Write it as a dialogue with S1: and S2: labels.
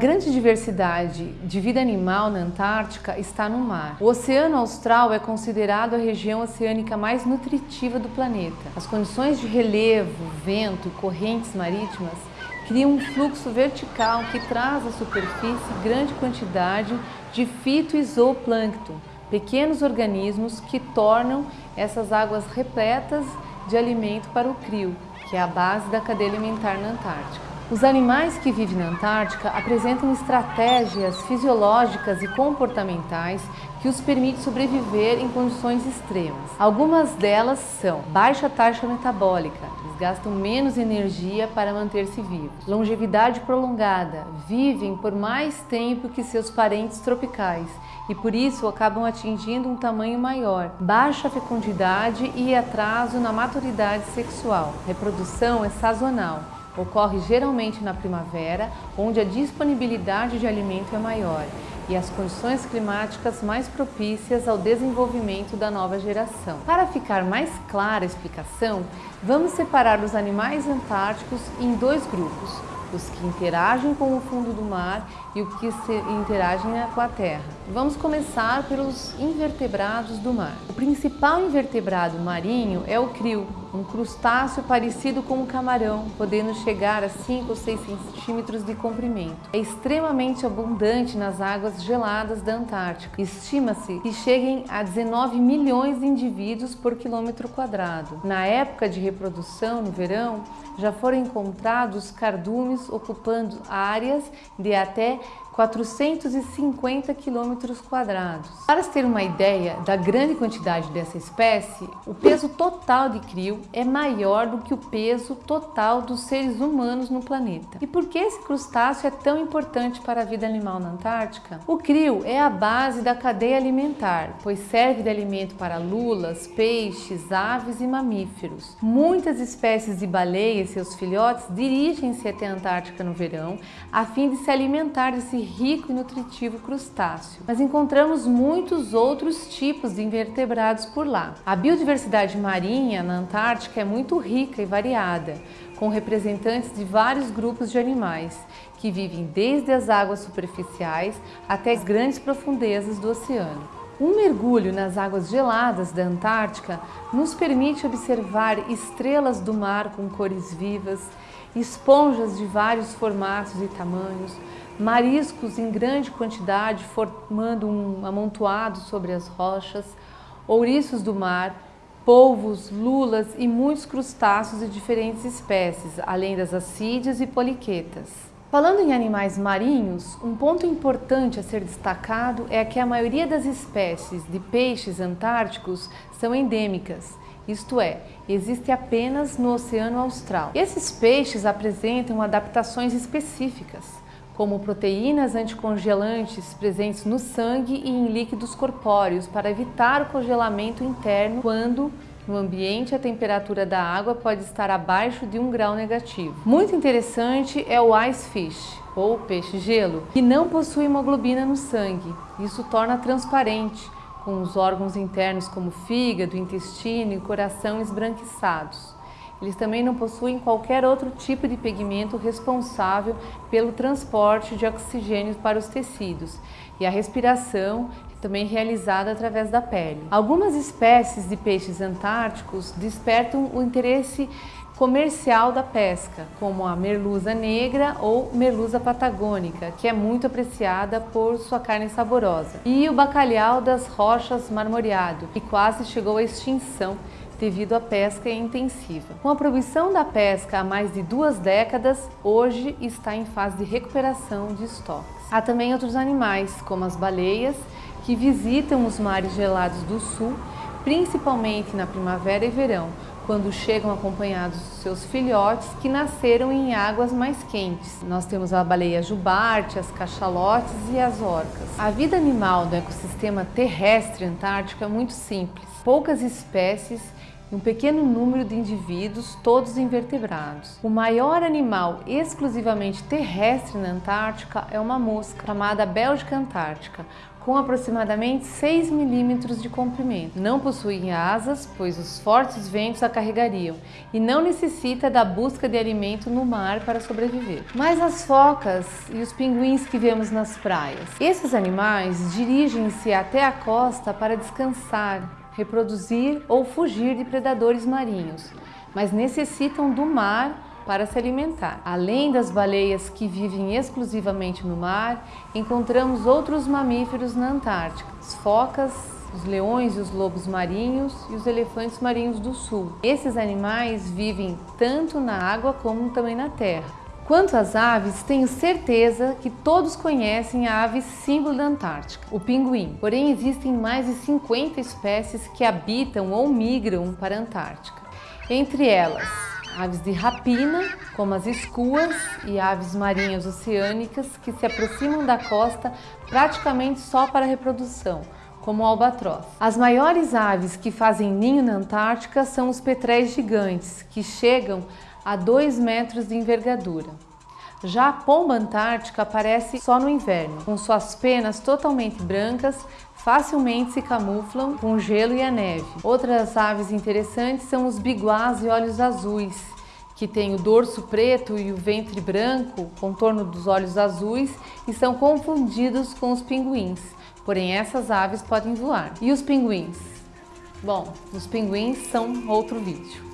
S1: grande diversidade de vida animal na Antártica está no mar. O Oceano Austral é considerado a região oceânica mais nutritiva do planeta. As condições de relevo, vento e correntes marítimas criam um fluxo vertical que traz à superfície grande quantidade de fito e zooplâncton, pequenos organismos que tornam essas águas repletas de alimento para o crio, que é a base da cadeia alimentar na Antártica. Os animais que vivem na Antártica apresentam estratégias fisiológicas e comportamentais que os permitem sobreviver em condições extremas. Algumas delas são baixa taxa metabólica, eles gastam menos energia para manter-se vivos. Longevidade prolongada, vivem por mais tempo que seus parentes tropicais e por isso acabam atingindo um tamanho maior. Baixa fecundidade e atraso na maturidade sexual. Reprodução é sazonal Ocorre geralmente na primavera, onde a disponibilidade de alimento é maior e as condições climáticas mais propícias ao desenvolvimento da nova geração. Para ficar mais clara a explicação, vamos separar os animais antárticos em dois grupos, os que interagem com o fundo do mar e os que interagem com a terra. Vamos começar pelos invertebrados do mar. O principal invertebrado marinho é o crio, um crustáceo parecido com um camarão, podendo chegar a 5 ou 6 centímetros de comprimento. É extremamente abundante nas águas geladas da Antártica. Estima-se que cheguem a 19 milhões de indivíduos por quilômetro quadrado. Na época de reprodução, no verão, já foram encontrados cardumes ocupando áreas de até 450 quilômetros quadrados. Para se ter uma ideia da grande quantidade dessa espécie, o peso total de crio é maior do que o peso total dos seres humanos no planeta. E por que esse crustáceo é tão importante para a vida animal na Antártica? O crio é a base da cadeia alimentar, pois serve de alimento para lulas, peixes, aves e mamíferos. Muitas espécies de baleias e seus filhotes dirigem-se até a Antártica no verão a fim de se alimentar desse rico e nutritivo crustáceo, mas encontramos muitos outros tipos de invertebrados por lá. A biodiversidade marinha na Antártica é muito rica e variada, com representantes de vários grupos de animais, que vivem desde as águas superficiais até as grandes profundezas do oceano. Um mergulho nas águas geladas da Antártica nos permite observar estrelas do mar com cores vivas, esponjas de vários formatos e tamanhos, mariscos em grande quantidade formando um amontoado sobre as rochas, ouriços do mar, polvos, lulas e muitos crustáceos de diferentes espécies, além das assídeas e poliquetas. Falando em animais marinhos, um ponto importante a ser destacado é que a maioria das espécies de peixes antárticos são endêmicas, isto é, existe apenas no Oceano Austral. Esses peixes apresentam adaptações específicas, como proteínas anticongelantes presentes no sangue e em líquidos corpóreos para evitar o congelamento interno quando no ambiente a temperatura da água pode estar abaixo de um grau negativo. Muito interessante é o ice fish, ou peixe-gelo, que não possui hemoglobina no sangue. Isso torna transparente, com os órgãos internos como fígado, intestino e coração esbranquiçados. Eles também não possuem qualquer outro tipo de pigmento responsável pelo transporte de oxigênio para os tecidos e a respiração também realizada através da pele. Algumas espécies de peixes antárticos despertam o interesse comercial da pesca, como a merluza negra ou merluza patagônica, que é muito apreciada por sua carne saborosa, e o bacalhau das rochas marmoreado, que quase chegou à extinção devido à pesca intensiva. Com a proibição da pesca há mais de duas décadas, hoje está em fase de recuperação de estoques. Há também outros animais, como as baleias, que visitam os mares gelados do sul, principalmente na primavera e verão, quando chegam acompanhados dos seus filhotes que nasceram em águas mais quentes. Nós temos a baleia jubarte, as cachalotes e as orcas. A vida animal do ecossistema terrestre antártico é muito simples. Poucas espécies um pequeno número de indivíduos, todos invertebrados. O maior animal exclusivamente terrestre na Antártica é uma mosca, chamada Bélgica Antártica, com aproximadamente 6 milímetros de comprimento. Não possuem asas, pois os fortes ventos a carregariam e não necessita da busca de alimento no mar para sobreviver. Mas as focas e os pinguins que vemos nas praias. Esses animais dirigem-se até a costa para descansar, reproduzir ou fugir de predadores marinhos, mas necessitam do mar para se alimentar. Além das baleias que vivem exclusivamente no mar, encontramos outros mamíferos na Antártica, as focas, os leões e os lobos marinhos e os elefantes marinhos do sul. Esses animais vivem tanto na água como também na terra. Quanto às aves, tenho certeza que todos conhecem a ave símbolo da Antártica, o pinguim. Porém, existem mais de 50 espécies que habitam ou migram para a Antártica. Entre elas, aves de rapina, como as escuas e aves marinhas oceânicas que se aproximam da costa praticamente só para reprodução, como o albatroz. As maiores aves que fazem ninho na Antártica são os petréis gigantes, que chegam a 2 metros de envergadura. Já a pomba antártica aparece só no inverno, com suas penas totalmente brancas, facilmente se camuflam com o gelo e a neve. Outras aves interessantes são os biguás e olhos azuis, que têm o dorso preto e o ventre branco, contorno dos olhos azuis, e são confundidos com os pinguins. Porém, essas aves podem voar. E os pinguins? Bom, os pinguins são outro vídeo.